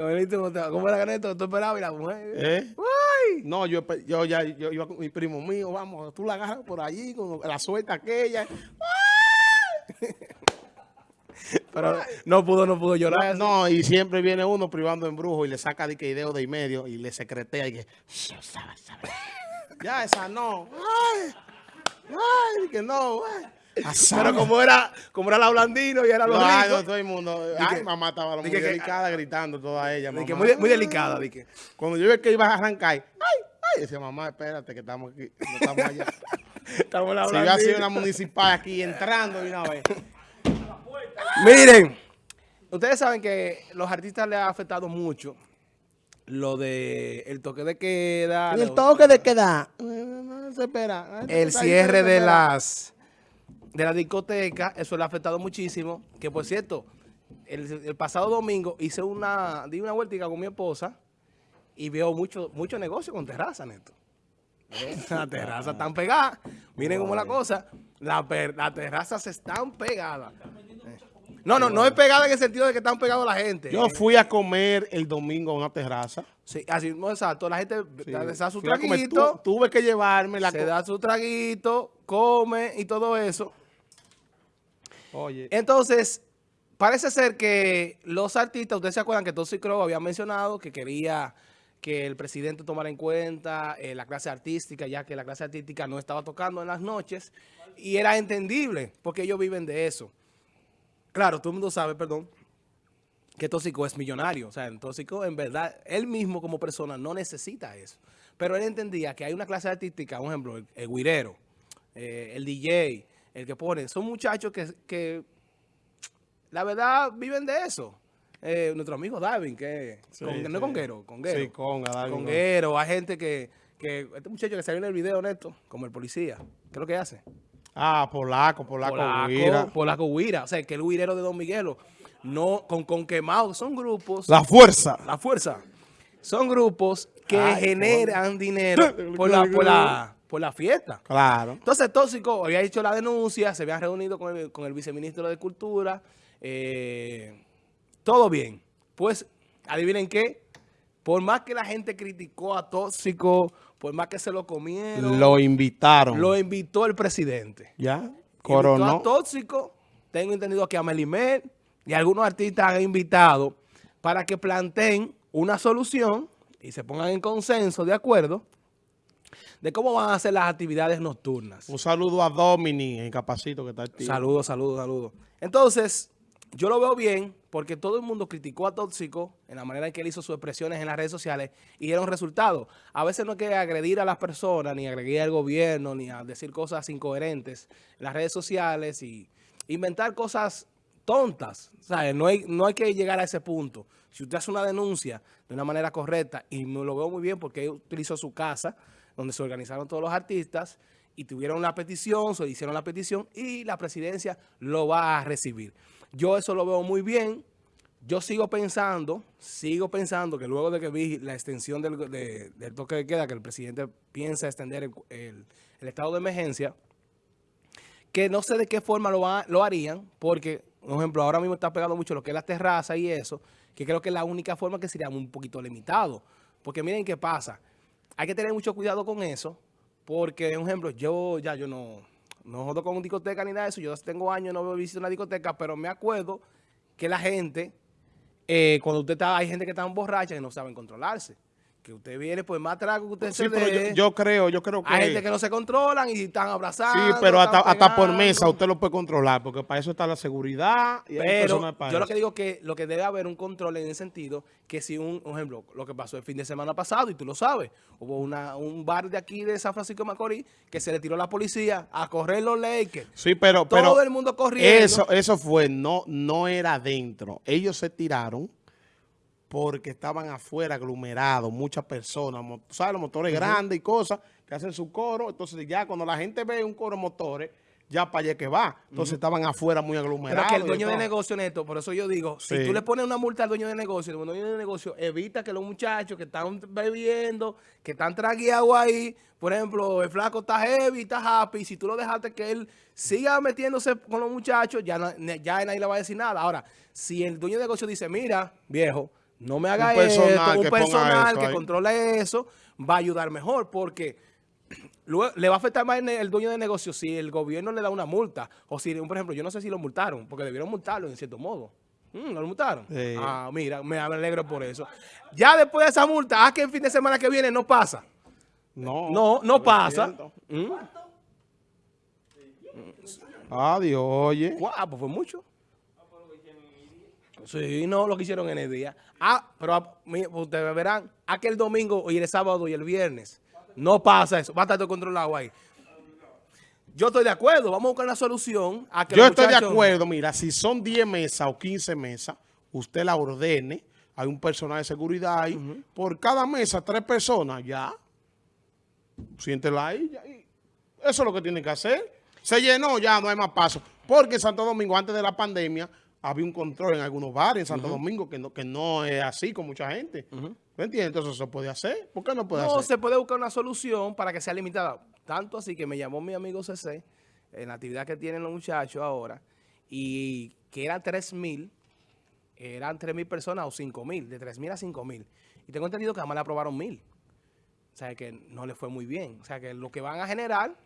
¿Cómo era que esto? ¿Tú esperabas y la mujer? ¿Eh? ¡Ay! No, yo, yo ya, yo iba con mi primo mío, vamos, tú la agarras por allí, con la suelta aquella. Pero no pudo, no pudo llorar. No, y siempre viene uno privando en brujo y le saca de que ideo de y medio y le secretea y que... Ya, esa no. Ay, ay, que no, ay. Pero como era, como era la blandino y era los No, ay, no, ricos, todo el mundo. Ay, que- mamá estaba muy que- delicada gritando toda ella. que muy, muy delicada, di que. Cuando yo vi que iba a arrancar, ay, ay, decía mamá, espérate que estamos aquí, no estamos allá. Estamos la si iba a ser blandina. una municipal aquí entrando de una vez. Miren, ustedes saben que los artistas les ha afectado mucho lo de el toque de queda, Y el toque de queda. No se espera. el cierre de las de la discoteca, eso le ha afectado muchísimo. Que por cierto, el, el pasado domingo hice una, di una vueltica con mi esposa y veo mucho, mucho negocio con terraza, Neto. Las terrazas están pegadas. Miren cómo es la cosa. La Las terrazas están pegadas. Eh. No, no, no es pegada en el sentido de que están pegados la gente. Yo fui a comer el domingo a una terraza. Sí, así, no, exacto. La gente Sí. da- da su Fui a comer, traguito. tu- tuve que llevarme la se da su traguito, come y todo eso. Oye, Entonces, parece ser que los artistas, ustedes se acuerdan que Crow había mencionado que quería que el presidente tomara en cuenta eh, la clase artística, ya que la clase artística no estaba tocando en las noches, y era entendible, porque ellos viven de eso. Claro, todo el mundo sabe, perdón, que Tóxico es millonario. O sea, Tóxico, en verdad, él mismo como persona no necesita eso. Pero él entendía que hay una clase artística, por ejemplo, el, el guirero, eh, el DJ, el que pone, son muchachos que, que la verdad viven de eso. Eh, nuestro amigo Darwin, que Sí, con- no es conguero, conguero. Sí, conga, Darwin, Conguero, hay gente que, que, este muchacho que salió en el video, Neto, como el policía, ¿qué es lo que hace? ah, polaco, polaco, Polaco, Guira. Polaco Guira. O sea, que el guirero de Don Miguelo, no, con, con quemado, son grupos, La fuerza. la fuerza, son grupos que Ay, generan dinero por la, por, la, por la fiesta. Claro. Entonces, Tóxico había hecho la denuncia, se habían reunido con el, con el viceministro de Cultura, eh, todo bien. Pues, adivinen qué, por más que la gente criticó a Tóxico, por más que se lo comieron, Lo invitaron. lo invitó el presidente. ya. Invitó Coronó. a Tóxico, tengo entendido que a Melimer y algunos artistas han invitado para que planteen una solución y se pongan en consenso, de acuerdo, de cómo van a ser las actividades nocturnas. Un saludo a Domini, en Capacito, que está activo. Saludos, saludos, saludos. Entonces, yo lo veo bien porque todo el mundo criticó a Tóxico en la manera en que él hizo sus expresiones en las redes sociales y dieron resultados. A veces no hay que agredir a las personas, ni agredir al gobierno, ni a decir cosas incoherentes en las redes sociales y inventar cosas tontas. ¿sabes? No, hay, no hay que llegar a ese punto. Si usted hace una denuncia de una manera correcta, y me lo veo muy bien porque él utilizó su casa, donde se organizaron todos los artistas, y tuvieron la petición, se hicieron la petición, y la presidencia lo va a recibir. Yo eso lo veo muy bien. Yo sigo pensando, sigo pensando que luego de que vi la extensión del, de- del toque de queda, que el presidente piensa extender el- el- el estado de emergencia, que no sé de qué forma lo, va- lo harían, porque, por ejemplo, ahora mismo está pegando mucho lo que es la terraza y eso, que creo que es la única forma que sería un poquito limitado. Porque miren qué pasa, hay que tener mucho cuidado con eso, porque, por ejemplo, yo ya yo no, no jodo con discoteca ni nada de eso, yo tengo años no veo visita una discoteca, pero me acuerdo que la gente, eh, cuando usted está, hay gente que está borracha y no saben controlarse. Que usted viene, pues más trago que usted Sí, se pero dé. yo, yo creo, yo creo que... Hay gente que no se controlan y están abrazando. Sí, pero hasta, hasta por mesa usted lo puede controlar, porque para eso está la seguridad y Pero para yo lo que digo que lo que debe haber un control en el sentido que si un, un ejemplo, lo que pasó el fin de semana pasado, y tú lo sabes, hubo una, un bar de aquí de San Francisco de Macorís que se le tiró la policía a correr los Lakers. Sí, pero, Todo pero el mundo corriendo. eso, eso fue, no, no era adentro. Ellos se tiraron porque estaban afuera aglomerados, muchas personas, ¿sabes? Los motores grandes y cosas que hacen su coro. Entonces ya cuando la gente ve un coro de motores, ya para allá que va. Entonces estaban afuera muy Pero aglomerados. que el dueño de negocio, Neto, por eso yo digo, si tú le pones una multa al dueño de negocio, el dueño de negocio evita que los muchachos que están bebiendo, que están tragueados ahí, por ejemplo, el flaco está heavy, está happy, si tú lo dejaste que él siga metiéndose con los muchachos, ya, ya nadie le va a decir nada. Ahora, si el dueño de negocio dice, mira, viejo, no me haga Un personal esto, un que personal que controle eso, va a ayudar mejor, porque luego le va a afectar más el, dueño de negocio si el gobierno le da una multa, o si, por ejemplo, yo no sé si lo multaron, porque debieron multarlo en cierto modo. Mm, ¿No lo multaron? Sí. Ah, mira, me alegro por eso. Ya después de esa multa, ah, que el fin de semana que viene no pasa. No. No, no pasa. Mm. Adiós, oye. Guau, pues fue mucho. Sí, no, lo que hicieron en el día. Ah, pero ah, ustedes verán, aquel domingo y el sábado y el viernes. No pasa eso, va a estar todo controlado ahí. Yo estoy de acuerdo, vamos a buscar una solución. A que Yo estoy de acuerdo, mira, si son 10 mesas o 15 mesas, usted la ordene, hay un personal de seguridad ahí, por cada mesa, tres personas, ya. Siéntela ahí, ya, Eso es lo que tienen que hacer. Se llenó, ya no hay más paso. Porque Santo Domingo, antes de la pandemia, había un control en algunos bares en Santo Domingo que no, que no es así con mucha gente. ¿Me entiendes? Entonces eso se puede hacer. ¿Por qué no puede No, hacer? se puede buscar una solución para que sea limitada. Tanto así que me llamó mi amigo CC en la actividad que tienen los muchachos ahora y que eran 3 mil, eran 3 mil personas o 5 mil, de 3 mil a 5 mil. Y tengo entendido que además le aprobaron mil. O sea, que no le fue muy bien. O sea, que lo que van a generar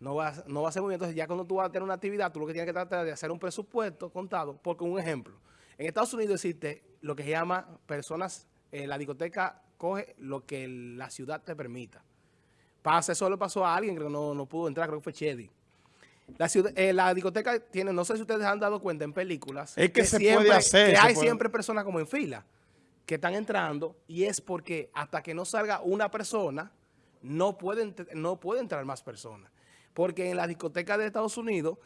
no va, a- no va a ser muy bien. Entonces, ya cuando tú vas a tener una actividad, tú lo que tienes que tratar de hacer un presupuesto contado. Porque un ejemplo, en Estados Unidos existe lo que se llama personas, eh, la discoteca coge lo que la ciudad te permita. Pasa, eso le pasó a alguien que no, no pudo entrar, creo que fue Chedi. La, ciudad, eh, la discoteca tiene, no sé si ustedes han dado cuenta en películas. Es que se puede hacer, Que hay puede- siempre personas como en fila que están entrando y es porque hasta que no salga una persona, no pueden, no puede entrar más personas. Porque en la discoteca de Estados Unidos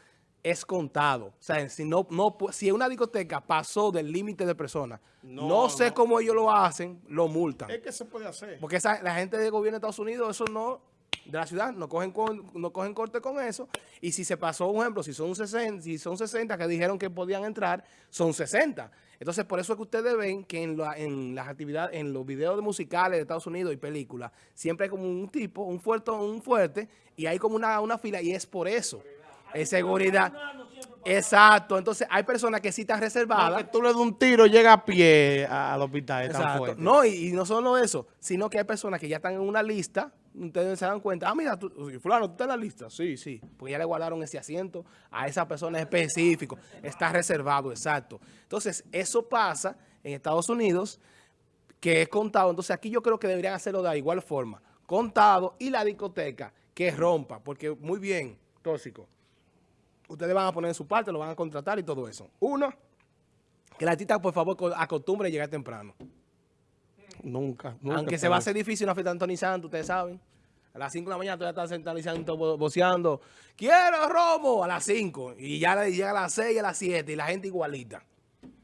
es contado. O sea, si, no, no, si una discoteca pasó del límite de personas, no, No, sé no. cómo ellos lo hacen, lo multan. Es que se puede hacer. Porque esa, la gente del gobierno de Estados Unidos, eso no, de la ciudad, no cogen, con- no cogen corte con eso. Y si se pasó, un ejemplo, si son 60, si son 60 que dijeron que podían entrar, son 60. Entonces, por eso es que ustedes ven que en, la- en las actividades, en los videos de musicales de Estados Unidos y películas, siempre hay como un tipo, un fuerte, un fuerte, y hay como una, una fila, y es por eso. Es seguridad. Exacto. Entonces, hay personas que sí están reservadas. Tú le das un tiro, llega a pie a- al hospital. Tan Exacto. No, y, y no solo eso, sino que hay personas que ya están en una lista, ustedes se dan cuenta, ah, mira, tú, fulano, tú estás en la lista. Sí, sí, porque ya le guardaron ese asiento a esa persona específico. Está reservado, exacto. Entonces, eso pasa en Estados Unidos, que es contado. Entonces, aquí yo creo que deberían hacerlo de igual forma. Contado y la discoteca que rompa, porque muy bien, tóxico. Ustedes van a poner en su parte, lo van a contratar y todo eso. Uno, que la artista, por favor, co- acostumbre a llegar temprano. Nunca, nunca. Aunque se va a hacer difícil una fiesta de Anthony Santos, ustedes saben. A las 5 de la mañana todavía están centralizando, vo- voceando. ¡Quiero romo! A las 5. Y ya le llega a las 6 y a las 7 y la gente igualita.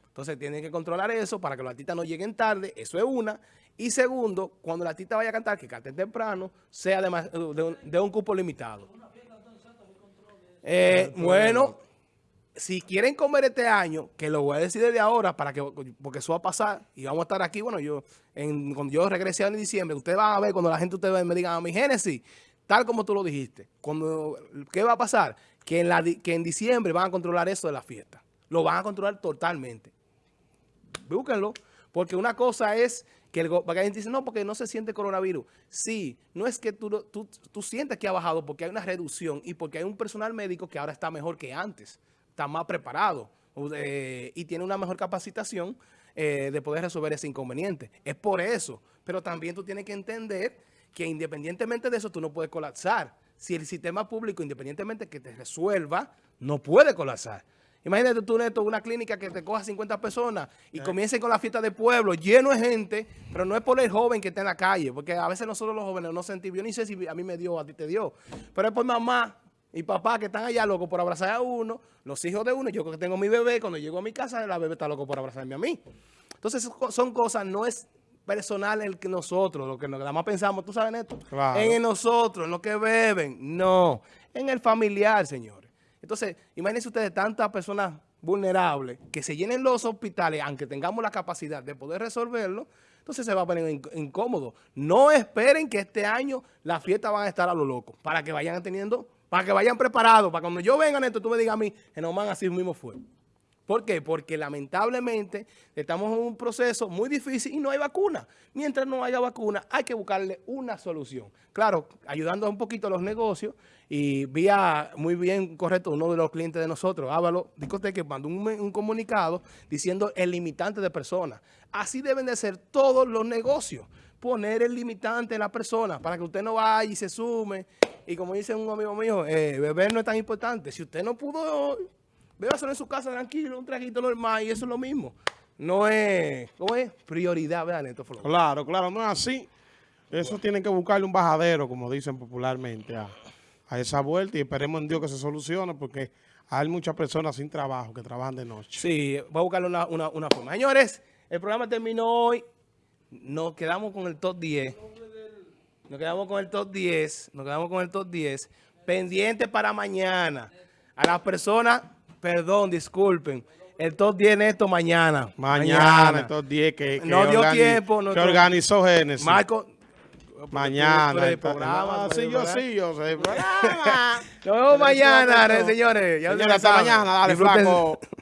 Entonces tienen que controlar eso para que los artistas no lleguen tarde. Eso es una. Y segundo, cuando el artista vaya a cantar, que cante temprano, sea de, más- de un, de un cupo limitado. Eh, bueno, si quieren comer este año, que lo voy a decir desde ahora, para que porque eso va a pasar y vamos a estar aquí, bueno, yo en, cuando yo regrese en diciembre, ustedes van a ver cuando la gente ustedes me digan a mi Génesis, tal como tú lo dijiste, cuando ¿qué va a pasar? Que en, la, que en diciembre van a controlar eso de la fiesta. Lo van a controlar totalmente. Búsquenlo. Porque una cosa es que el porque gente dice, no, porque no se siente coronavirus. Sí, no es que tú, tú, tú sientes que ha bajado porque hay una reducción y porque hay un personal médico que ahora está mejor que antes, está más preparado eh, y tiene una mejor capacitación eh, de poder resolver ese inconveniente. Es por eso. Pero también tú tienes que entender que independientemente de eso, tú no puedes colapsar. Si el sistema público, independientemente que te resuelva, no puede colapsar. Imagínate tú, Neto, una clínica que te coja 50 personas y comiencen con la fiesta de pueblo, lleno de gente, pero no es por el joven que está en la calle, porque a veces nosotros los jóvenes no sentimos, yo ni sé si a mí me dio a ti te dio, pero es por mamá y papá que están allá locos por abrazar a uno, los hijos de uno, yo que tengo mi bebé, cuando llego a mi casa, la bebé está loco por abrazarme a mí. Entonces son- cosas, no es personal el que nosotros, lo que nos- nada más pensamos, tú sabes, Claro. en nosotros, en lo que beben, no, en el familiar, señores. Entonces, imagínense ustedes tantas personas vulnerables que se llenen los hospitales, aunque tengamos la capacidad de poder resolverlo, entonces se va a poner inc- incómodo. No esperen que este año las fiestas van a estar a lo loco, para que vayan teniendo, para que vayan preparados, para cuando yo venga, Neto, tú me digas a mí, Genomán así mismo fue. ¿Por qué? Porque lamentablemente estamos en un proceso muy difícil y no hay vacuna. Mientras no haya vacuna, hay que buscarle una solución. Claro, ayudando un poquito a los negocios y vía muy bien correcto uno de los clientes de nosotros, Ávalo que mandó un, un comunicado diciendo el limitante de personas. Así deben de ser todos los negocios poner el limitante en la persona para que usted no vaya y se sume. Y como dice un amigo mío, eh, beber no es tan importante. Si usted no pudo, solo en su casa tranquilo, un traguito normal y eso es lo mismo. No es, ¿cómo es? Prioridad, ¿verdad, Neto Claro, claro, no es así. Eso tienen que buscarle un bajadero, como dicen popularmente, a, esa vuelta y esperemos en Dios que se solucione porque hay muchas personas sin trabajo que trabajan de noche. Sí, voy a buscarle una, una, una forma. Señores, el programa terminó hoy nos quedamos con el top 10. Nos quedamos con el top 10. Nos quedamos con el top 10. Pendiente para mañana. A las personas, perdón, disculpen. El top 10 esto mañana. Mañana, el top 10 que, no dio tiempo. Que organizó Génesis. Marco, Mañana. El programa, sí, yo sí, yo sé. Nos vemos mañana, señores. Ya hasta mañana. Dale, flaco.